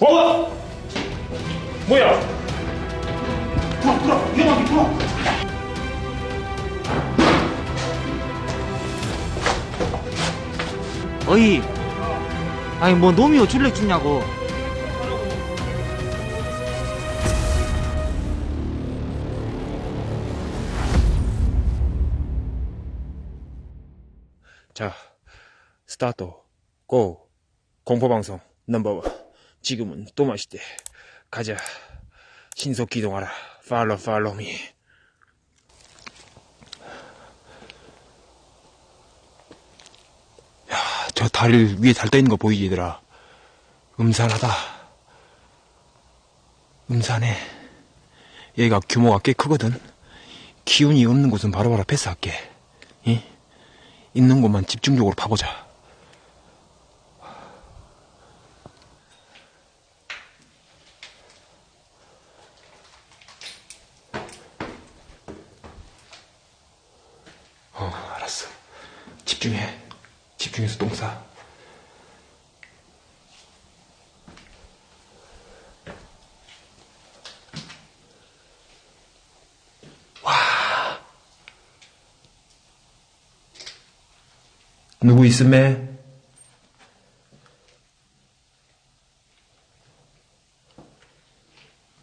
어? 뭐야? 들어 들어 위험하게 들어 어이 아니 뭐 놈이요 줄렉 죽냐고 자, 스타트, go. 공포방송 넘버원. 지금은 또 맛있대. 가자. 신속 기동하라. follow follow me. 야, 저 다리 위에 달떠 있는 거 보이지, 얘들아? 음산하다. 음산해. 얘가 규모가 꽤 크거든. 기운이 없는 곳은 바로바로 패스할게. 이? 있는 곳만 집중적으로 파보자. 어, 알았어. 집중해. 집중해서 똥 싸. 누구 있음에?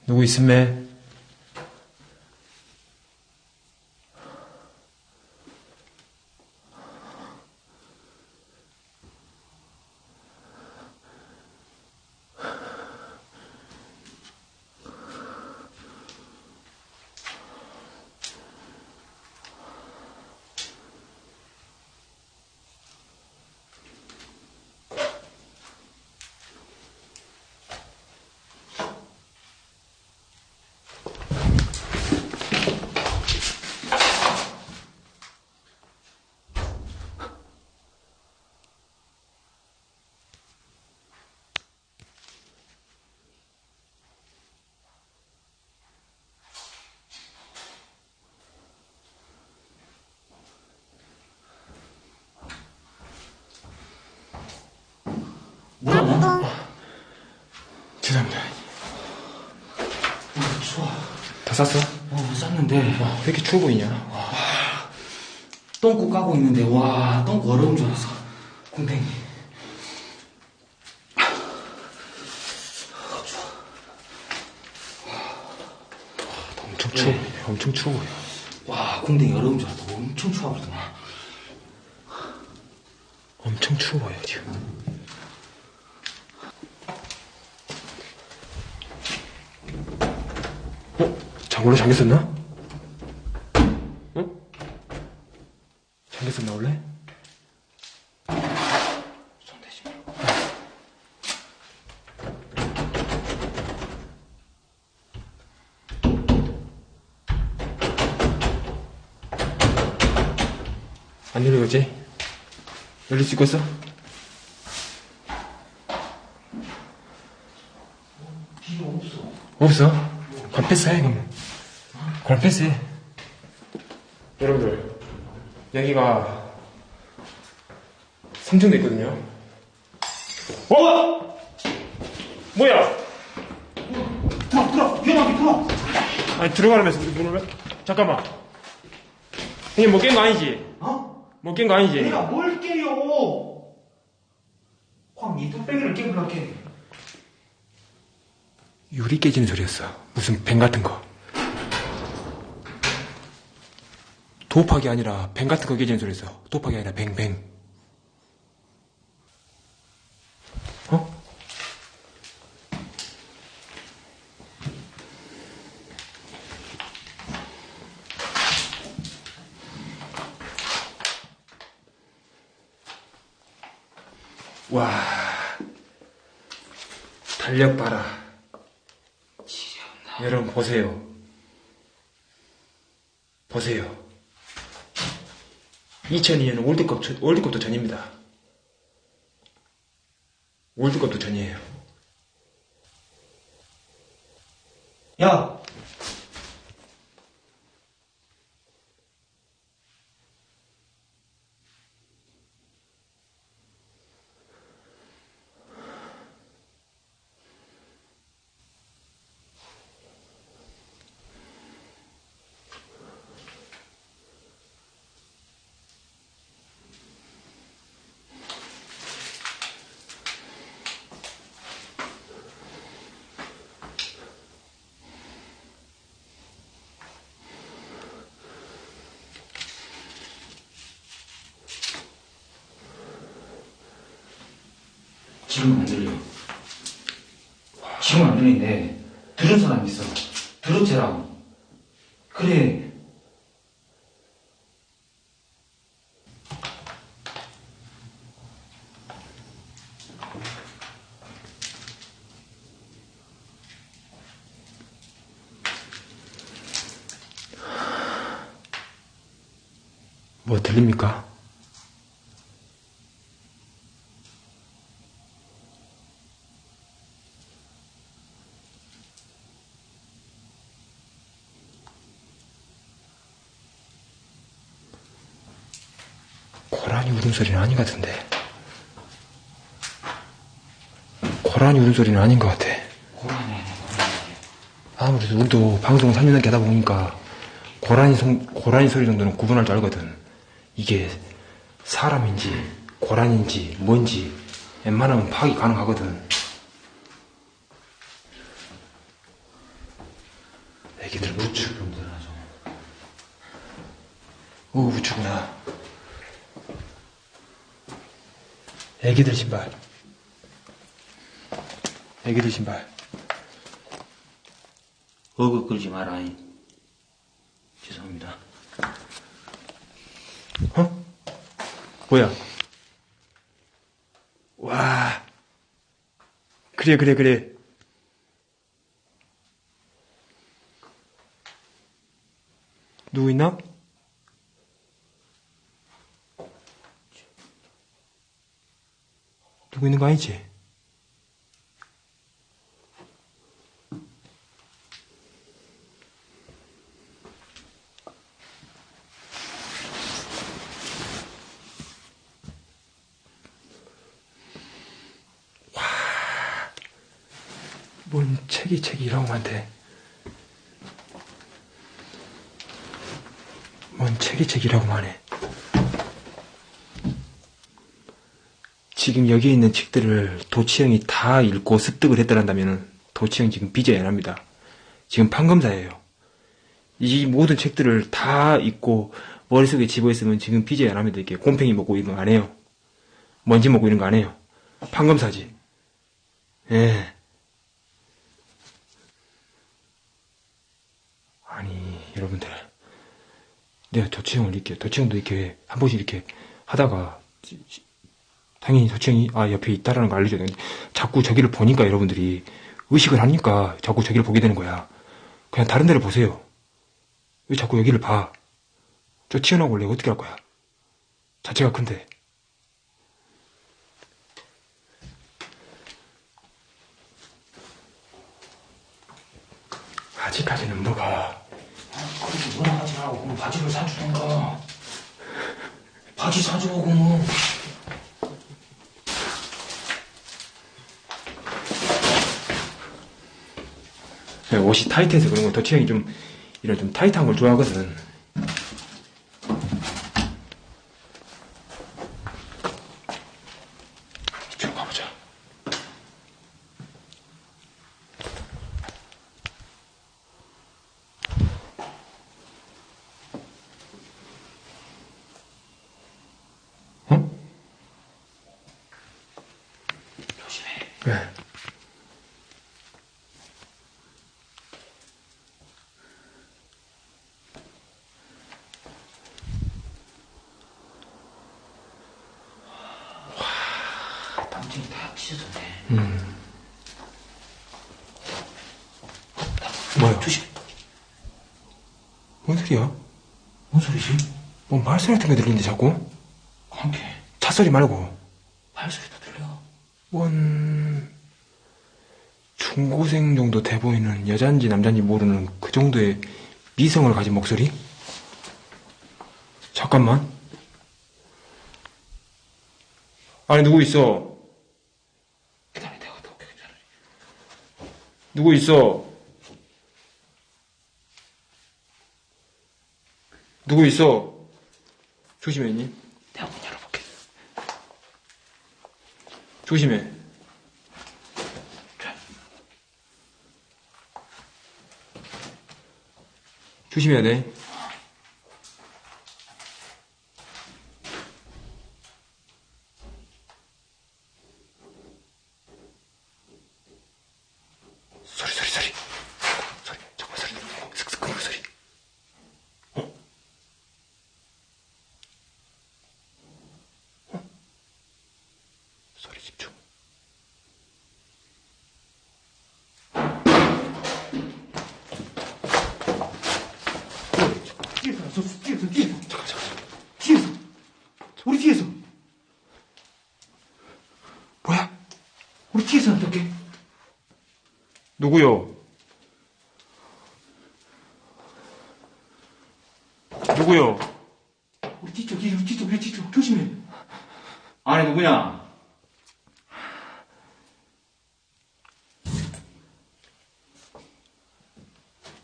누구 있음에? 죄송합니다. 추워 다 쌌어? 어 쌌는데 왜 이렇게 추워 보이냐? 똥꼬 까고 있는데 와 똥꼬 얼음 줄 알았어 곰탱이 엄청 추워 보이네. 엄청 추워 보여. 와 곰탱이 얼음 줄 알았다 엄청 추워 그러더만 엄청 추워 보여, 지금. 어? 장물로 잠겼었나? 어? 잠겼었나, 원래? 손 대지 마안 열리겠지? 열릴 수 있겠어? 없어? 그럼 패스 해, 그럼. 그럼 패스해. 여러분들, 여기가 3층도 있거든요. 어? 뭐야? 들어 들어 위험하게 들어 아니, 들어가라면서 문을 왜? 잠깐만. 형님, 뭐 깬 거 아니지? 어? 뭐 깬 거 아니지? 내가 뭘 깨요 황 이 뚝배기를 깨물라 깨 유리 깨지는 소리였어. 무슨 뱀 같은 거. 도박이 아니라 뱀 같은 거 깨지는 소리였어. 도박이 아니라 뱅뱅. 어? 와. 달력 봐라. 여러분 보세요. 보세요. 2002년 월드컵 전- 월드컵도 전입니다. 월드컵도 전이에요. 야 지금은 안 들려. 지금은 안 들리는데, 들은 사람 있어. 들었지라. 그래. 뭐 들립니까? 고라니 울음 소리는 아닌 것 같은데. 고라니 울음 소리는 아닌 것 같아. 아무래도 우리도 방송을 3년 넘게 하다 보니까 고라니, 성, 고라니 소리 정도는 구분할 줄 알거든. 이게 사람인지 고라니인지 뭔지 웬만하면 파악이 가능하거든. 애기들. 오, 우추구나. 애기들 신발. 애기들 신발. 어그 끌지 마라. 이. 죄송합니다. 어? 뭐야? 와. 그래, 그래, 그래. 누구 있나? 누구 있는 거 아니지? 뭔 책이 책이 이라고 한테. 뭔 책이 책이라고만 해. 지금 여기에 있는 책들을 도치형이 다 읽고 습득을 했더란다면 도치형 지금 빚어야 합니다. 지금 판검사예요. 이 모든 책들을 다 읽고 머릿속에 집어있으면 지금 빚어야 합니다. 이렇게 곰팡이 먹고 이런 거 안 해요. 먼지 먹고 이런 거 안 해요. 판검사지. 예. 아니, 여러분들. 내가 도치형을 이렇게, 도치형도 이렇게, 한 번씩 이렇게 하다가, 당연히 도치형이, 아, 옆에 있다라는 걸 알려줘야 되는데, 자꾸 저기를 보니까 여러분들이 의식을 하니까 자꾸 저기를 보게 되는 거야. 그냥 다른 데를 보세요. 왜 자꾸 여기를 봐? 저 튀어나오고 원래 어떻게 할 거야? 자체가 큰데. 아직까지는 뭐가. 그렇게 뭐라 하지 말고 바지를 사주던가. 바지 사주고 그러면. 네, 옷이 타이트해서 그런 거 도치형이 좀 이런 좀 타이트한 걸 좋아하거든. 이쪽으로 가보자. 어? 조심해. 왜? 담쟁이 다 찢어졌네. 음. 뭐야? 조심해. 뭔 소리야? 뭔 소리지? 뭐 말소리 같은 게 들리는데 자꾸? 관계. 차소리 말고. 발소리도 들려. 원 중고생 정도 돼 보이는 여잔지 남잔지 모르는 그 정도의 미성을 가진 목소리? 잠깐만. 아니 누구 있어? 기다려, 내가 갔다 올게, 기다려. 누구 있어? 누구 있어? 조심해, 니 내가 문 열어볼게. 조심해. 자, 조심해야 돼. 누구요? 누구요? 우리 뒤쪽, 뒤쪽, 뒤쪽, 우리 뒤쪽. 조심해. 안에 누구냐?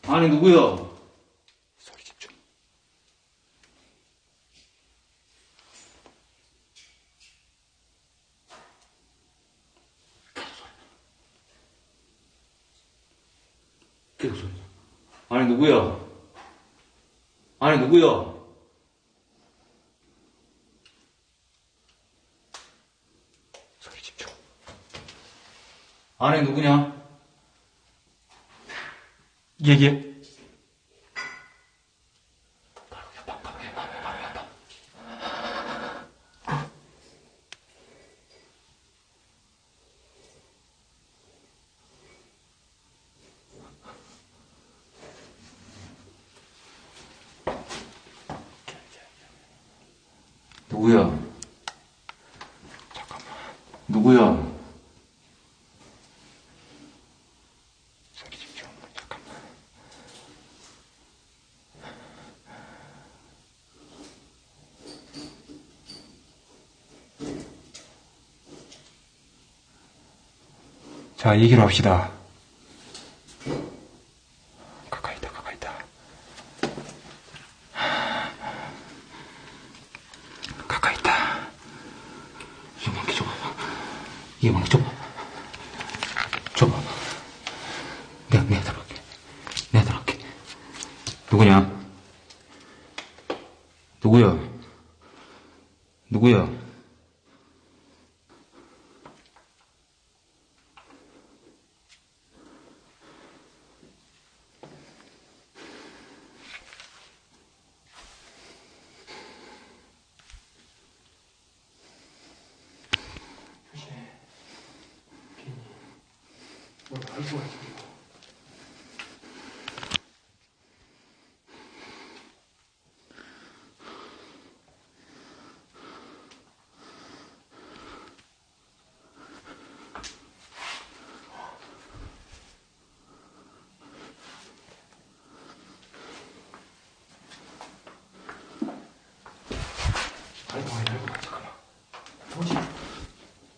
안에 누구야? 소리 집중. 계속 소리. 안에 누구야? 안에 누구야? 소리 집중. 안에 누구냐? 얘기해. 누구야? 잠깐만. 누구야? 소리 집중. 잠깐만. 자, 얘기를 합시다. 가까이 있다, 가까이 있다. 가까이 있다. 이거 망치 줘봐. 이거 망치 줘봐. 줘봐. 내가, 내가 들어갈게. 내가 들어갈게. 누구냐? 누구야? 누구야? 뭘 알고 가지 알고 가, 알고 가, 잠깐만. 뭐지?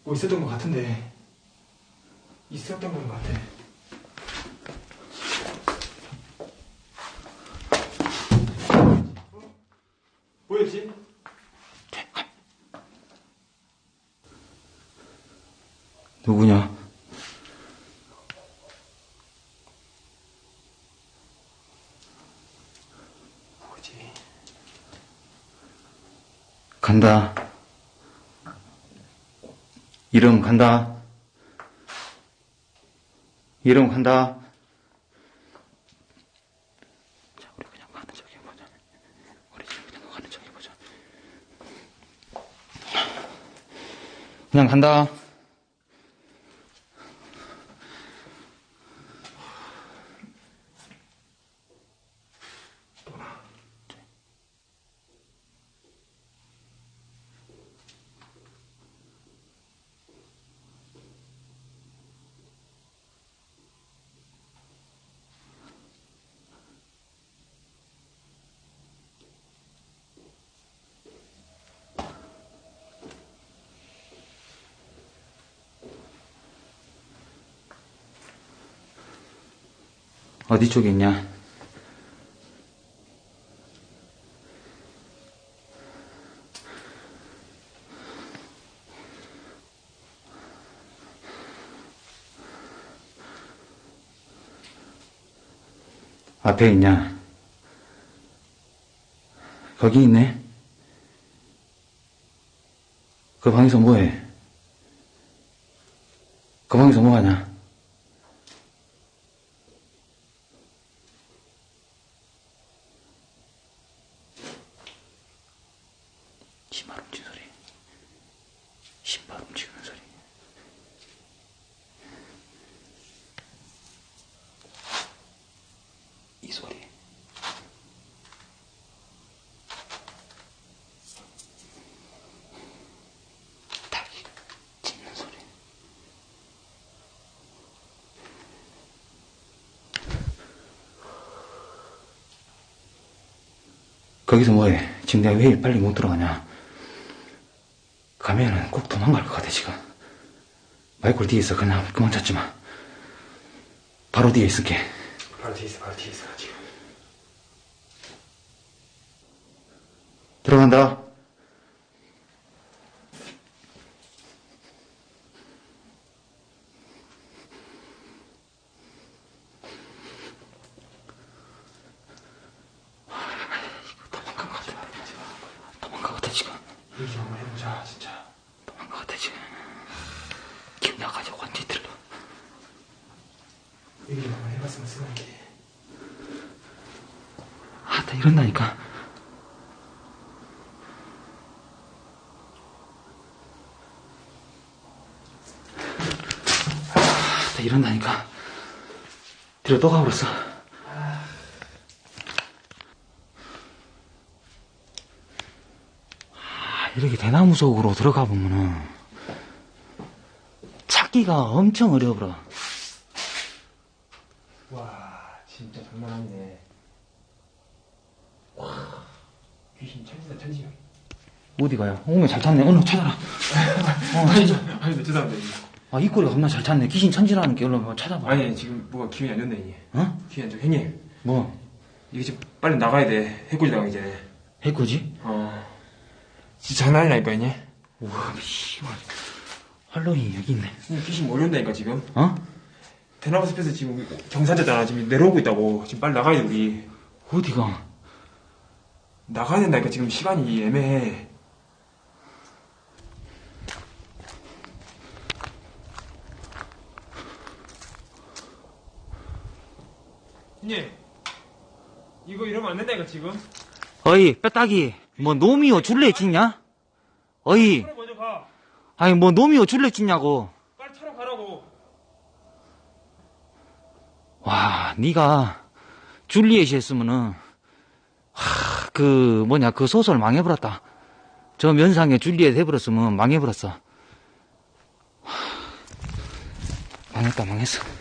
뭐 있었던 것 같은데. 있었던 것 같아. 어? 뭐였지? 누구냐? 뭐지? 간다. 이름 간다. 이름 간다. 자, 우리 그냥 가는 척 해보자. 우리 지금 그냥 가는 척 해보자. 그냥 간다. 어디 쪽에 있냐? 앞에 있냐? 거기 있네. 그 방에서 뭐해? 그 방에서 뭐하냐? 신발 훔친 소리. 신발 훔치는 소리. 이 소리. 닭이 짖는 소리. 거기서 뭐해? 지금 내가 왜 일 빨리 못 들어가냐? 가면은 꼭 도망갈 것 같아, 지금. 마이콜 뒤에 있어. 그냥 그만 찾지 마. 바로 뒤에 있을게. 바로 뒤에 있어, 바로 뒤에 있어, 지금. 들어간다. 도망간 것 같아. 도망간 것 같아, 지금. 얘기 좀 한번 해보자, 진짜. 도망간 것 같아, 지금. 기분 나가지고 완전히 들려. 얘기 좀 한번 해봤으면 쓰는게. 아, 나 이런다니까. 아, 나 이런다니까. 뒤로 또 가버렸어. 아, 이렇게 대나무 속으로 들어가 보면은 찾기가 엄청 어려워. 와, 진짜 장난 아니네. 와, 귀신 천지다, 천지. 어디 가요? 오면 잘 찾네. 오늘 찾아라. 어, 아니, 아니, 네, 죄송합니다. 아, 이 꼴이 겁나 잘 찾네. 귀신 천지라는 게 얼른 찾아봐. 아니, 지금 뭐가 기분이 안 좋네, 이게. 어? 기분이 안 좋아. 형님, 뭐? 이게 지금 빨리 나가야 돼. 해코지 나가기 전에. 해코지? 어. 진짜 장난 아니라니까, 형님. 우와, 씨발. 할로윈 여기 있네. 귀신 몰려온다니까, 지금. 어? 대나무 숲에서 지금 경사졌잖아. 지금 내려오고 있다고. 지금 빨리 나가야 돼, 우리. 어디가? 나가야 된다니까, 지금 시간이 애매해. 형님, 이거 이러면 안 된다니까, 지금. 어이, 뼈따기. 뭐, 놈이요, 줄래 찍냐? 어이, 차로 먼저 가. 아니, 뭐, 놈이요, 줄래 찍냐고. 빨리 차로 가라고. 와, 니가, 줄리엣이 했으면은, 하, 그, 뭐냐, 그 소설 망해버렸다. 저 면상에 줄리엣 해버렸으면 망해버렸어. 하, 망했다, 망했어.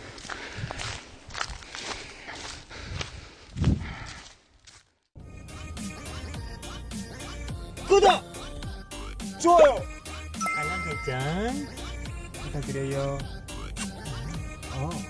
구독! 좋아요! 알람 설정 부탁드려요. 어.